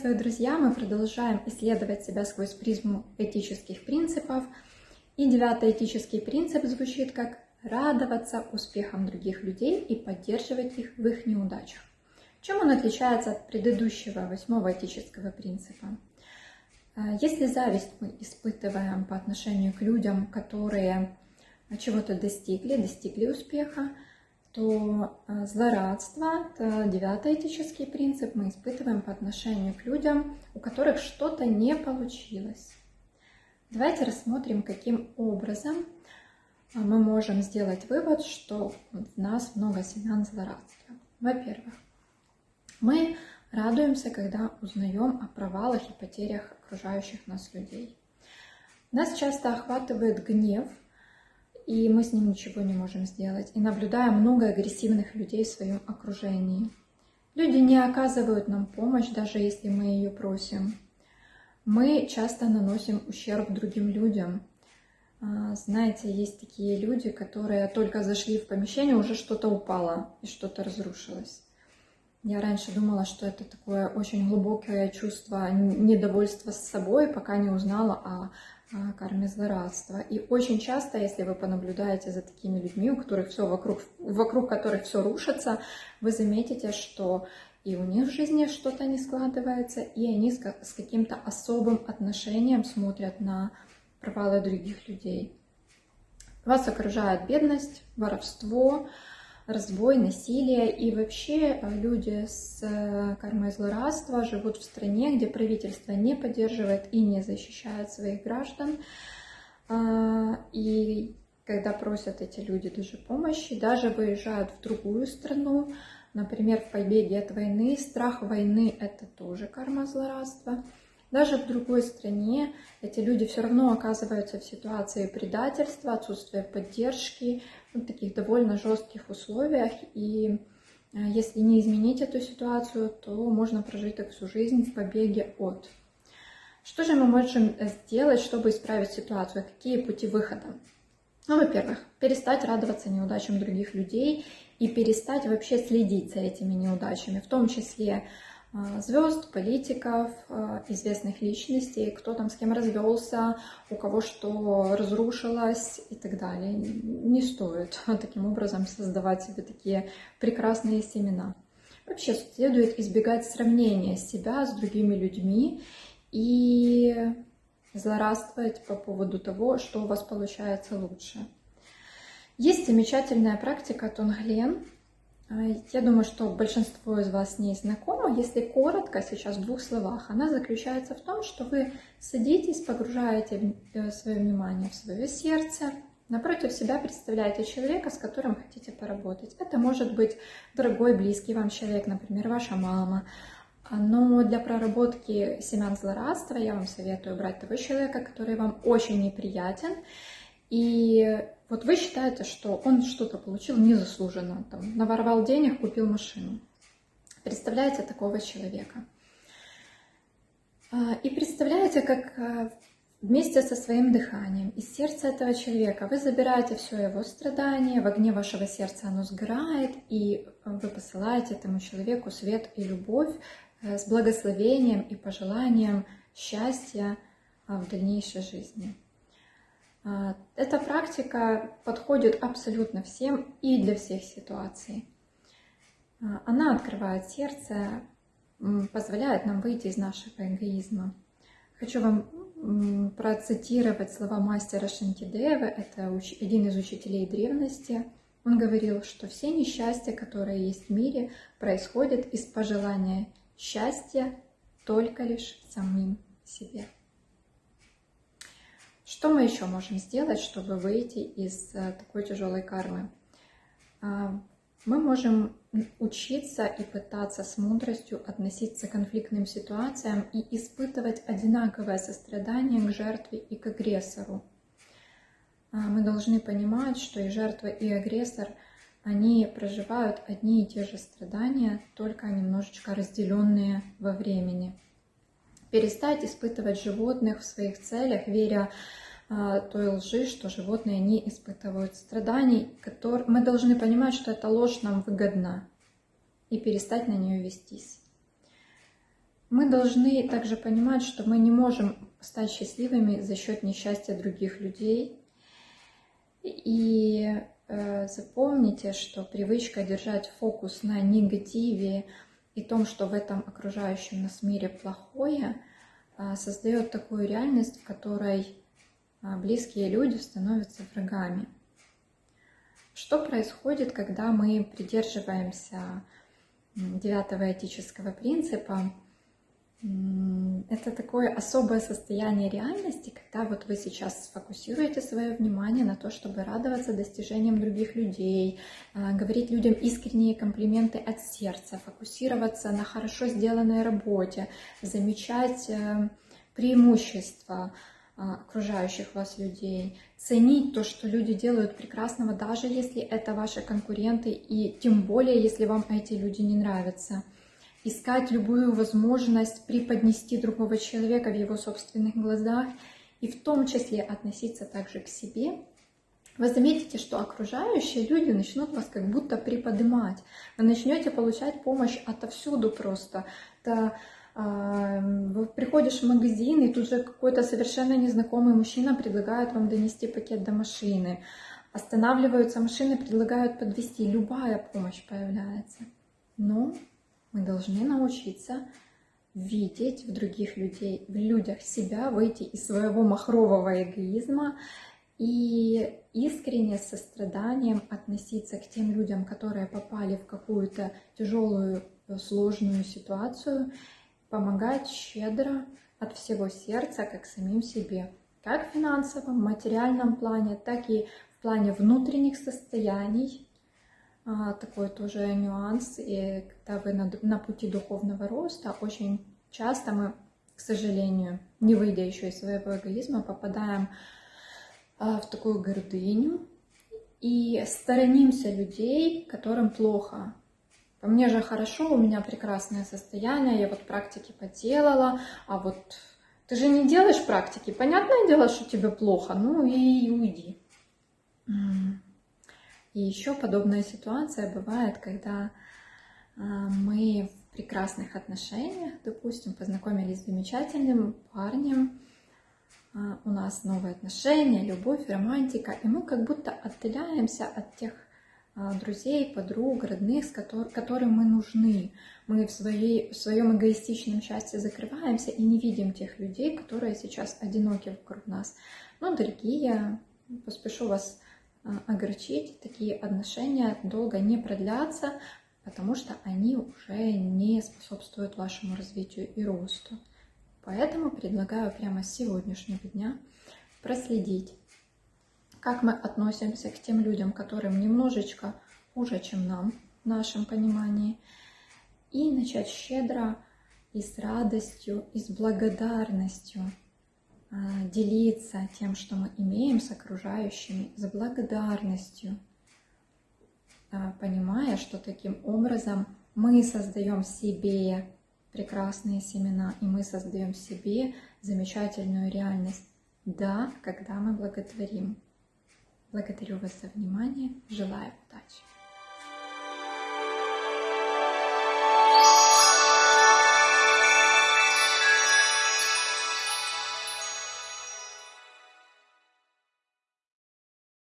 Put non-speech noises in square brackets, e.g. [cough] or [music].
Приветствую, друзья! Мы продолжаем исследовать себя сквозь призму этических принципов. И девятый этический принцип звучит как радоваться успехам других людей и поддерживать их в их неудачах. Чем он отличается от предыдущего восьмого этического принципа? А, если зависть мы испытываем по отношению к людям, которые чего-то достигли, достигли успеха, то а, злорадство, это девятый этический принцип, мы испытываем по отношению к людям, у которых что-то не получилось. Давайте рассмотрим, каким образом а, мы можем сделать вывод, что в нас много семян злорадства. Во-первых, мы радуемся, когда узнаем о провалах и потерях окружающих нас людей. Нас часто охватывает гнев и мы с ним ничего не можем сделать. И наблюдаем много агрессивных людей в своем окружении. Люди не оказывают нам помощь, даже если мы ее просим. Мы часто наносим ущерб другим людям. А, знаете, есть такие люди, которые только зашли в помещение, уже что-то упало и что-то разрушилось. Я раньше думала, что это такое очень глубокое чувство недовольства с собой, пока не узнала о карме злорадства. И очень часто, если вы понаблюдаете за такими людьми, у которых все вокруг, вокруг которых все рушится, вы заметите, что и у них в жизни что-то не складывается, и они с каким-то особым отношением смотрят на провалы других людей. Вас окружает бедность, воровство, разбой, насилие. И вообще э, люди с э, кармой злорадства живут в стране, где правительство не поддерживает и не защищает своих граждан. А, и когда просят эти люди даже помощи, даже выезжают в другую страну, например, в побеге от войны, страх войны – это тоже карма злорадства. Даже в другой стране эти люди все равно оказываются в ситуации предательства, отсутствия поддержки, в таких довольно жестких условиях. И э, если не изменить эту ситуацию, то можно прожить так всю жизнь в побеге от. Что же мы можем сделать, чтобы исправить ситуацию? Какие пути выхода? Ну, во-первых, перестать радоваться неудачам других людей и перестать вообще следить за этими неудачами, в том числе звезд, политиков, а, известных личностей, кто там с кем развелся, у кого что разрушилось и так далее. Не стоит [laughs] таким образом создавать себе такие прекрасные семена. Вообще следует избегать сравнения себя с другими людьми и злорадствовать по поводу того, что у вас получается лучше. Есть замечательная практика Тонглен, я думаю, что большинство из вас не знакомо. Если коротко, сейчас в двух словах, она заключается в том, что вы садитесь, погружаете э, свое внимание в свое сердце, напротив себя представляете человека, с которым хотите поработать. Это может быть дорогой, близкий вам человек, например, ваша мама. Но для проработки семян злорадства я вам советую брать того человека, который вам очень неприятен, и вот вы считаете, что он что-то получил незаслуженно, там, наворовал денег, купил машину. Представляете такого человека. А, и представляете, как а, вместе со своим дыханием из сердца этого человека вы забираете все его страдания, в огне вашего сердца оно сгорает, и вы посылаете этому человеку свет и любовь э, с благословением и пожеланием счастья а, в дальнейшей жизни. А, эта практика подходит абсолютно всем и для всех ситуаций. А, она открывает сердце, позволяет нам выйти из нашего эгоизма. Хочу вам процитировать слова мастера Шантидева, это один из учителей древности. Он говорил, что все несчастья, которые есть в мире, происходят из пожелания счастья только лишь самим себе. Что мы еще можем сделать, чтобы выйти из э, такой тяжелой кармы? А, мы можем учиться и пытаться с мудростью относиться к конфликтным ситуациям и испытывать одинаковое сострадание к жертве и к агрессору. А, мы должны понимать, что и жертва, и агрессор, они проживают одни и те же страдания, только немножечко разделенные во времени перестать испытывать животных в своих целях, веря а, той лжи, что животные не испытывают страданий. Которые... Мы должны понимать, что эта ложь нам выгодна, и перестать на нее вестись. Мы должны также понимать, что мы не можем стать счастливыми за счет несчастья других людей. И э, запомните, что привычка держать фокус на негативе и том, что в этом окружающем нас мире плохое, э, создает такую реальность, в которой э, близкие люди становятся врагами. Что происходит, когда мы придерживаемся девятого этического принципа? Это такое особое состояние реальности, когда вот вы сейчас сфокусируете свое внимание на то, чтобы радоваться достижениям других людей, а, говорить людям искренние комплименты от сердца, фокусироваться на хорошо сделанной работе, замечать э, преимущества а, окружающих вас людей, ценить то, что люди делают прекрасного, даже если это ваши конкуренты, и тем более, если вам эти люди не нравятся – искать любую возможность преподнести другого человека в его собственных глазах и в том числе относиться также к себе, вы заметите, что окружающие люди начнут вас как будто приподнимать. Вы начнете получать помощь отовсюду просто. Это, э, приходишь в магазин, и тут же какой-то совершенно незнакомый мужчина предлагает вам донести пакет до машины. Останавливаются машины, предлагают подвести. Любая помощь появляется. Но мы должны научиться видеть в других людей, в людях себя, выйти из своего махрового эгоизма и искренне с состраданием относиться к тем людям, которые попали в какую-то тяжелую, сложную ситуацию, помогать щедро от всего сердца, как самим себе, как в финансовом, материальном плане, так и в плане внутренних состояний, такой тоже нюанс. И когда вы на, на пути духовного роста, очень часто мы, к сожалению, не выйдя еще из своего эгоизма, попадаем а, в такую гордыню и сторонимся людей, которым плохо. По мне же хорошо, у меня прекрасное состояние, я вот практики поделала, а вот ты же не делаешь практики, понятное дело, что тебе плохо, ну и уйди. И еще подобная ситуация бывает, когда а, мы в прекрасных отношениях, допустим, познакомились с замечательным парнем, а, у нас новые отношения, любовь, романтика, и мы как будто отделяемся от тех а, друзей, подруг, родных, с которым мы нужны. Мы в, своей, в своем эгоистичном счастье закрываемся и не видим тех людей, которые сейчас одиноки вокруг нас. Но, дорогие, поспешу вас огорчить, такие отношения долго не продлятся, потому что они уже не способствуют вашему развитию и росту. Поэтому предлагаю прямо с сегодняшнего дня проследить, как мы относимся к тем людям, которым немножечко хуже, чем нам, в нашем понимании, и начать щедро и с радостью, и с благодарностью а, делиться тем, что мы имеем с окружающими, с благодарностью, а, понимая, что таким образом мы создаем себе прекрасные семена, и мы создаем себе замечательную реальность. Да, когда мы благодарим. Благодарю вас за внимание, желаю удачи!